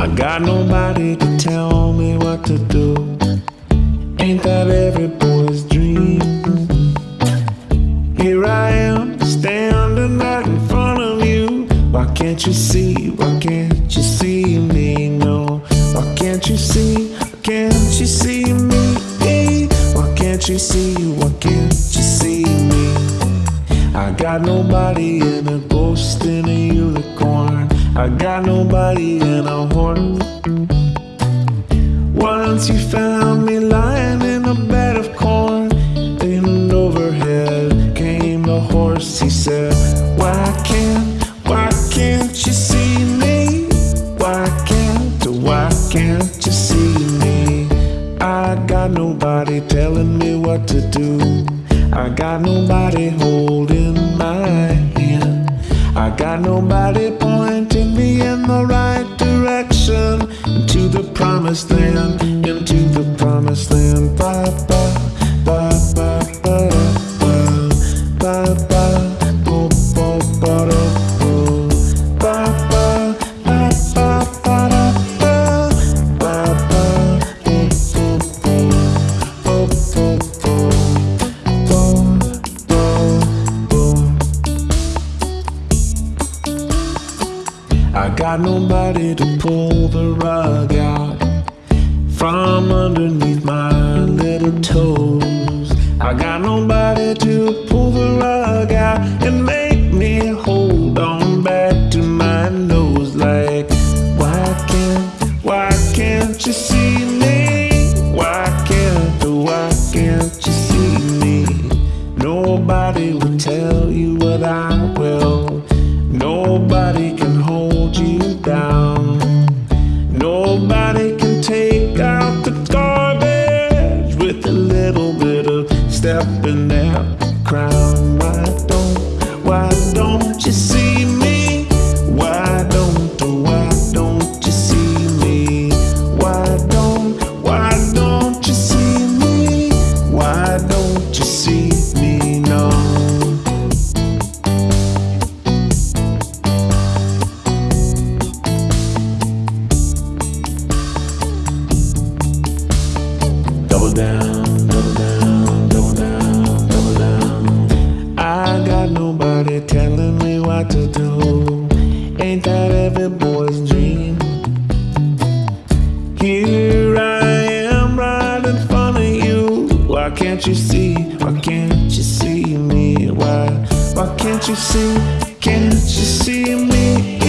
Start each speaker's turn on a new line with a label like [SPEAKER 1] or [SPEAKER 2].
[SPEAKER 1] I got nobody to tell me what to do. Ain't that every boy's dream? Here I am, standing right in front of you. Why can't you see? Why can't you see me? No, why can't you see? Why can't you see me? Why can't you see? Why can't you see me? I got nobody and a ghost in a unicorn. I got nobody and a horse. Once you found me lying in a bed of corn, and overhead came the horse. He said, Why can't, why can't you see me? Why can't, why can't you see me? I got nobody telling me what to do. I got nobody holding promised land Into the promised land Ba ba ba ba ba ba Ba ba ba Ba ba ba ba ba ba Ba ba I got nobody to pull the rug out to pull the rug out and make down, down, down, down. I got nobody telling me what to do. Ain't that every boy's dream? Here I am in front of you. Why can't you see? Why can't you see me? Why? Why can't you see? Can't you see me?